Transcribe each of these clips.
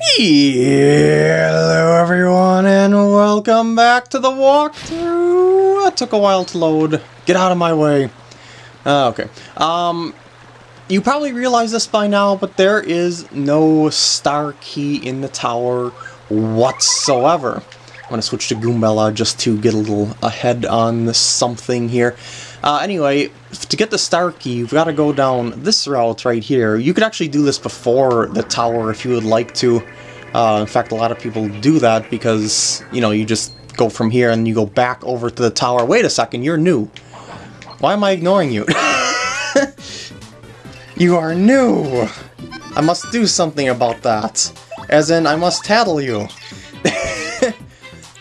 Hello everyone and welcome back to the walkthrough. It took a while to load. Get out of my way. Uh, okay. Um, you probably realize this by now, but there is no star key in the tower whatsoever. I'm going to switch to Goombella just to get a little ahead on something here. Uh, anyway, to get the star key, you've got to go down this route right here. You could actually do this before the tower if you would like to. Uh, in fact, a lot of people do that because, you know, you just go from here and you go back over to the tower. Wait a second, you're new. Why am I ignoring you? you are new! I must do something about that. As in, I must tattle you.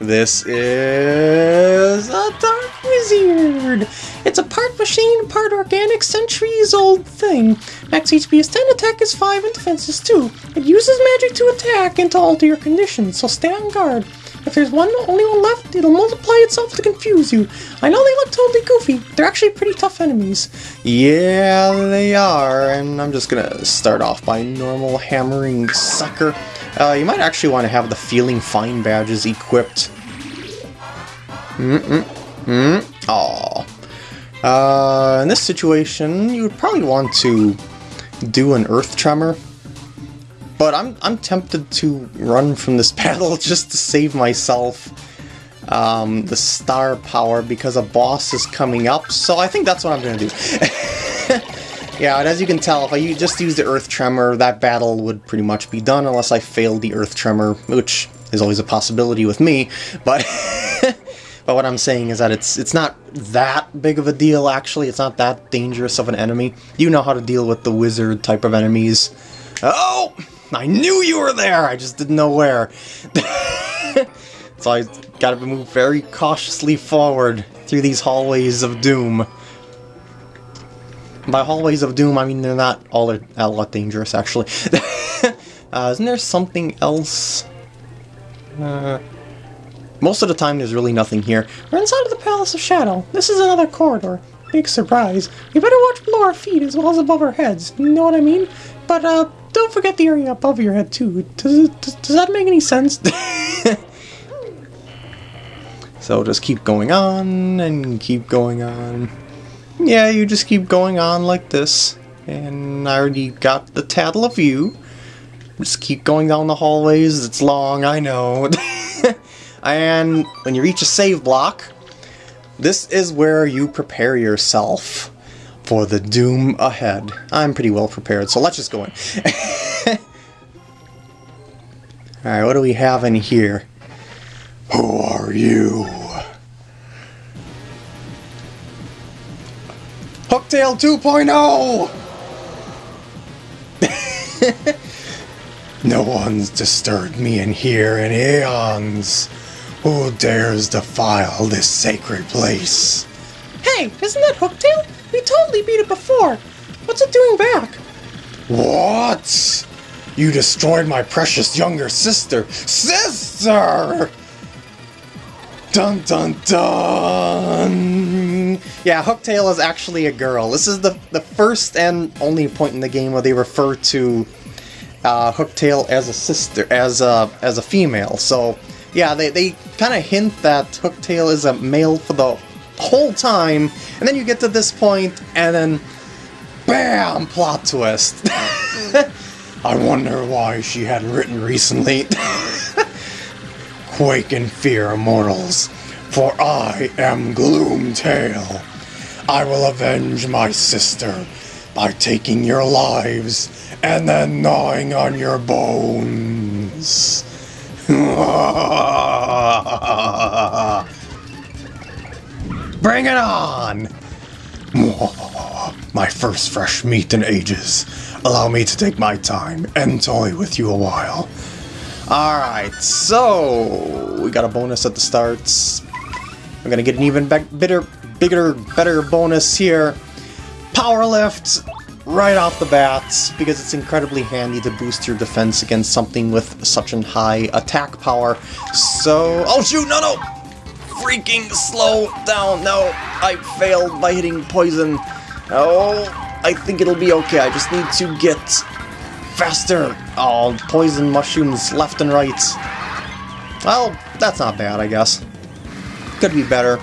This is a Dark Wizzerd. It's a part machine, part organic, centuries old thing. Max HP is 10, attack is 5, and defense is 2. It uses magic to attack and to alter your conditions, so stay on guard. If there's one, only one left, it'll multiply itself to confuse you. I know they look totally goofy, they're actually pretty tough enemies. Yeah, they are, and I'm just gonna start off by normal hammering sucker. Uh, you might actually want to have the Feeling Fine badges equipped. Mm-mm-mm. Aww. Uh, in this situation, you would probably want to do an Earth Tremor. But I'm, I'm tempted to run from this battle just to save myself um, the star power because a boss is coming up, so I think that's what I'm going to do. Yeah, and as you can tell, if I just use the Earth Tremor, that battle would pretty much be done unless I failed the Earth Tremor, which is always a possibility with me, but... but what I'm saying is that it's it's not that big of a deal, actually. It's not that dangerous of an enemy. You know how to deal with the wizard type of enemies. Oh! I knew you were there! I just didn't know where. so I gotta move very cautiously forward through these hallways of doom. By hallways of doom, I mean they're not all a, lot dangerous, actually. uh, isn't there something else? Uh, most of the time, there's really nothing here. We're inside of the Palace of Shadow. This is another corridor. Big surprise. You better watch below our feet as well as above our heads. You know what I mean? But uh, don't forget the area above your head too. Does, does, does that make any sense? so just keep going on and keep going on yeah, you just keep going on like this. And I already got the tattle of you. Just keep going down the hallways. It's long, I know. and when you reach a save block, this is where you prepare yourself for the doom ahead. I'm pretty well prepared, so let's just go in. Alright, what do we have in here? Who are you? Hooktail 2.0! no one's disturbed me in here in eons. Who dares defile this sacred place? Hey, isn't that Hooktail? We totally beat it before. What's it doing back? What? You destroyed my precious younger sister. Sister! Dun dun dun! Yeah, Hooktail is actually a girl. This is the, the first and only point in the game where they refer to uh, Hooktail as a sister, as a, as a female. So, yeah, they, they kind of hint that Hooktail is a male for the whole time, and then you get to this point, and then BAM! Plot twist. I wonder why she hadn't written recently. Quake in fear, immortals, for I am Gloomtail. I will avenge my sister by taking your lives and then gnawing on your bones. Bring it on! My first fresh meat in ages. Allow me to take my time and toy with you a while. Alright, so we got a bonus at the start. I'm gonna get an even bigger, bigger, better bonus here. Power lift right off the bat because it's incredibly handy to boost your defense against something with such a high attack power. So, oh shoot, no, no! Freaking slow down, no! I failed by hitting poison. Oh, I think it'll be okay. I just need to get Faster! Oh, poison mushrooms left and right. Well, that's not bad, I guess. Could be better,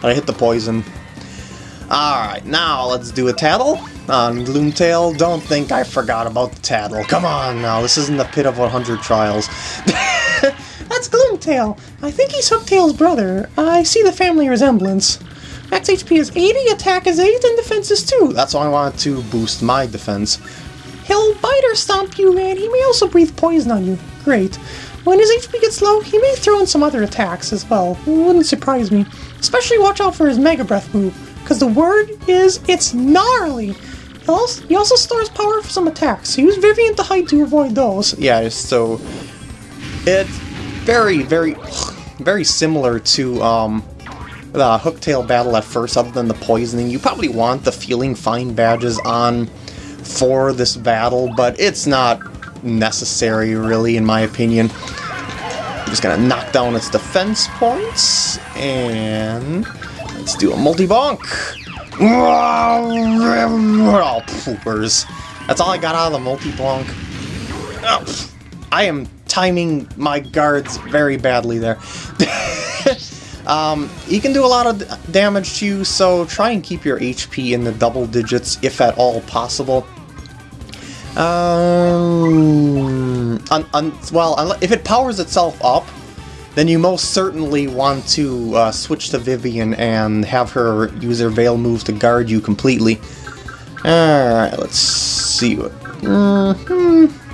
but I hit the poison. Alright, now let's do a tattle on Gloomtail. Don't think I forgot about the tattle. Come on now, this isn't the pit of 100 trials. That's Gloomtail. I think he's Hooktail's brother. I see the family resemblance. Max HP is 80, attack is 8, and defense is 2. That's why I wanted to boost my defense. He'll bite or stomp you, and he may also breathe poison on you. Great. When his HP gets low, he may throw in some other attacks as well. Wouldn't surprise me. Especially watch out for his Mega Breath move, because the word is it's gnarly. He also, stores power for some attacks, use Vivian to hide to avoid those. Yeah, so it's very, very, very similar to um, the Hooktail battle at first, other than the poisoning. You probably want the Feeling Fine badges on for this battle, but it's not necessary, really, in my opinion. I'm just gonna knock down its defense points, and let's do a multi-bonk. Oh, poopers. That's all I got out of the multi-bonk. Oh, I am timing my guards very badly there. um, he can do a lot of damage to you, so try and keep your HP in the double digits, if at all possible. Um, un, un, well, if it powers itself up, then you most certainly want to uh, switch to Vivian and have her use her Veil move to guard you completely. Alright, let's see what... Mm -hmm.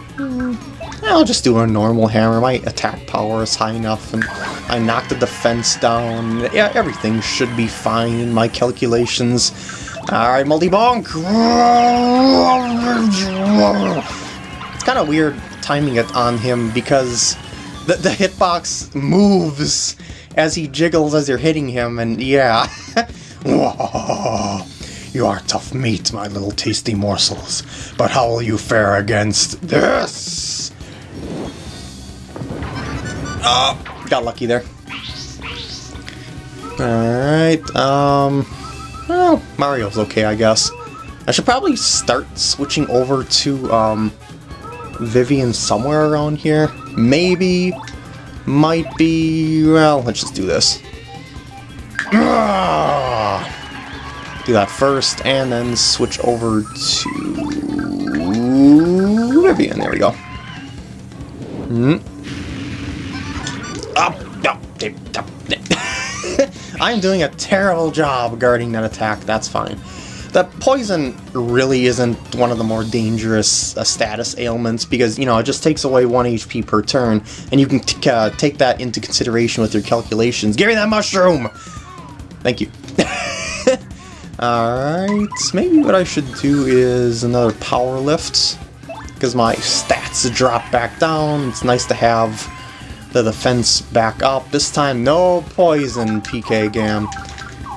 I'll just do a normal hammer. My attack power is high enough, and I knocked the defense down. Yeah, everything should be fine in my calculations. Alright, multi-bonk! It's kind of weird timing it on him because the, the hitbox moves as he jiggles as you're hitting him, and yeah. you are tough meat, my little tasty morsels. But how will you fare against this? Oh, got lucky there. Alright, um... Well, Mario's okay, I guess. I should probably start switching over to, um... Vivian somewhere around here. Maybe... Might be... Well, let's just do this. Do that first, and then switch over to... Vivian, there we go. Hmm. Ah, Up, I'm doing a terrible job guarding that attack, that's fine. The poison really isn't one of the more dangerous uh, status ailments because, you know, it just takes away 1 HP per turn, and you can uh, take that into consideration with your calculations. Give me that mushroom! Thank you. Alright, maybe what I should do is another power lift, because my stats drop back down. It's nice to have the defense back up. This time, no poison, PK Gam.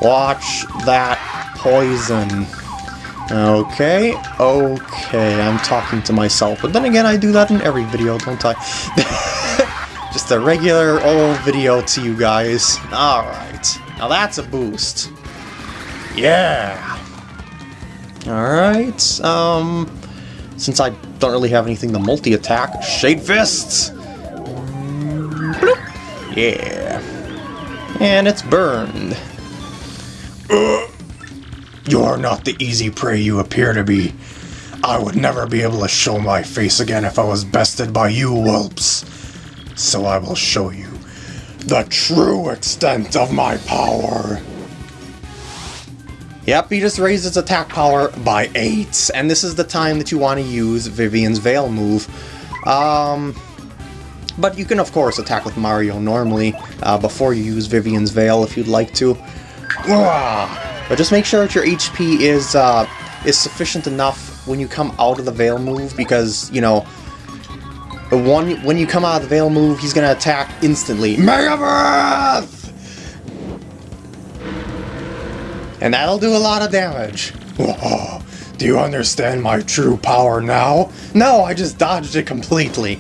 Watch that poison. Okay, okay, I'm talking to myself. But then again, I do that in every video, don't I? Just a regular old video to you guys. Alright, now that's a boost. Yeah! Alright, um... Since I don't really have anything to multi-attack, Shade Fists! Yeah. And it's burned. Uh, you're not the easy prey you appear to be. I would never be able to show my face again if I was bested by you whelps. So I will show you the true extent of my power. Yep, he just raised his attack power by 8, and this is the time that you want to use Vivian's Veil move. Um, but you can, of course, attack with Mario normally uh, before you use Vivian's Veil if you'd like to. But just make sure that your HP is, uh, is sufficient enough when you come out of the Veil move, because, you know, one, when you come out of the Veil move, he's going to attack instantly. Mega Breath! And that'll do a lot of damage. Whoa. Do you understand my true power now? No, I just dodged it completely.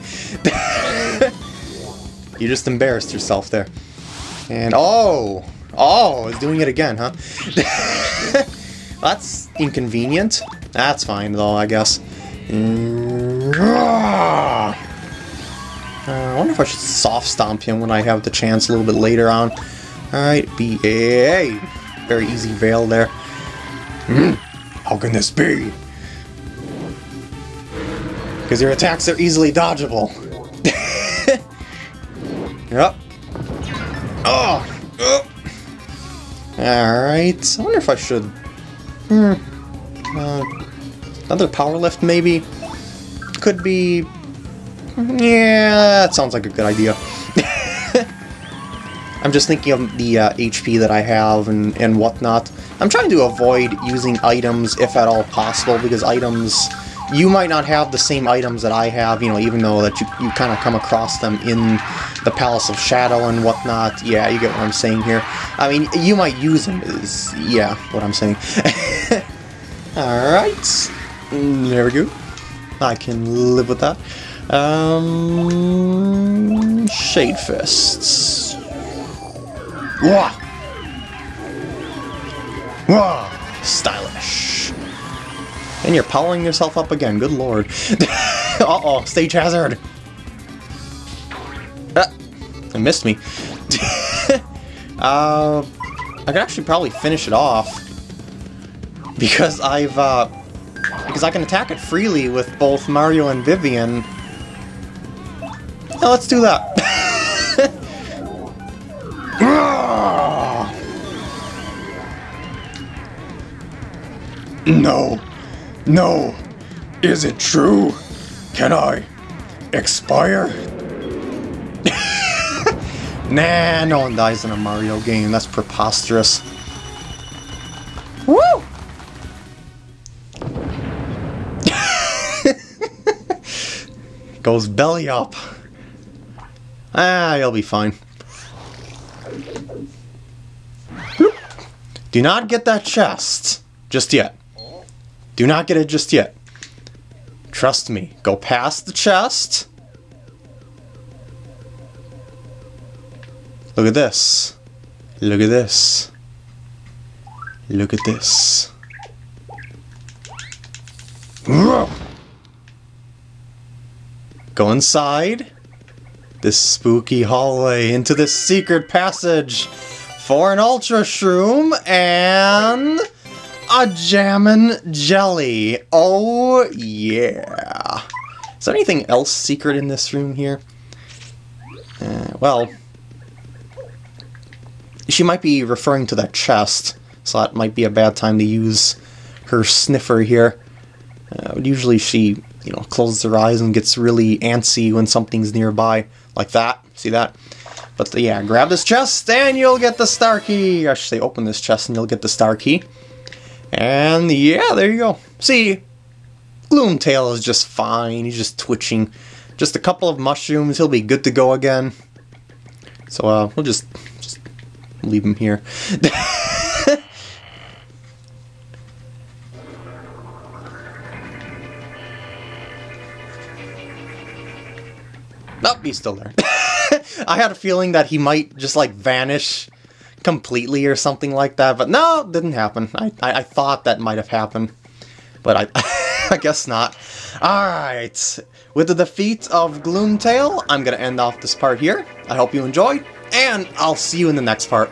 you just embarrassed yourself there. And oh, oh, it's doing it again, huh? That's inconvenient. That's fine though, I guess. Mm, Uh, I wonder if I should soft stomp him when I have the chance a little bit later on. Alright, B-A. Very easy veil there. Hmm, how can this be? Because your attacks are easily dodgeable. yep. Oh. Alright, I wonder if I should... Hmm. Uh, another power lift, maybe? Could be... Yeah, that sounds like a good idea. I'm just thinking of the uh, HP that I have and, and whatnot. I'm trying to avoid using items if at all possible, because items... You might not have the same items that I have, you know, even though that you, you kind of come across them in the Palace of Shadow and whatnot. Yeah, you get what I'm saying here. I mean, you might use them, is, yeah, what I'm saying. Alright, there we go. I can live with that. Um, Shade Fists. Wah! Wah! Stylish. And you're powering yourself up again, good lord. Uh-oh, stage hazard! Missed me. uh, I could actually probably finish it off. Because I've, uh, because I can attack it freely with both Mario and Vivian. Now let's do that. no. No. Is it true? Can I expire? Nah, no one dies in a Mario game. That's preposterous. Woo! Goes belly up. Ah, you'll be fine. Do not get that chest just yet. Do not get it just yet. Trust me. Go past the chest. Look at this. Look at this. Look at this. Go inside this spooky hallway into this secret passage for an Ultra Shroom and a Jammin' Jelly. Oh, yeah. Is there anything else secret in this room here? Uh, well, she might be referring to that chest, so that might be a bad time to use her sniffer here. Uh, usually she, you know, closes her eyes and gets really antsy when something's nearby, like that. See that? But the, yeah, grab this chest and you'll get the star key. I should say open this chest and you'll get the star key. And yeah, there you go. See, Gloomtail is just fine. He's just twitching. Just a couple of mushrooms, he'll be good to go again. So uh, we'll just leave him here. Nope, he's still there. I had a feeling that he might just like vanish completely or something like that, but no, didn't happen. I, I, I thought that might have happened, but I, I guess not. Alright, with the defeat of Gloomtail, I'm gonna end off this part here. I hope you enjoyed, and I'll see you in the next part.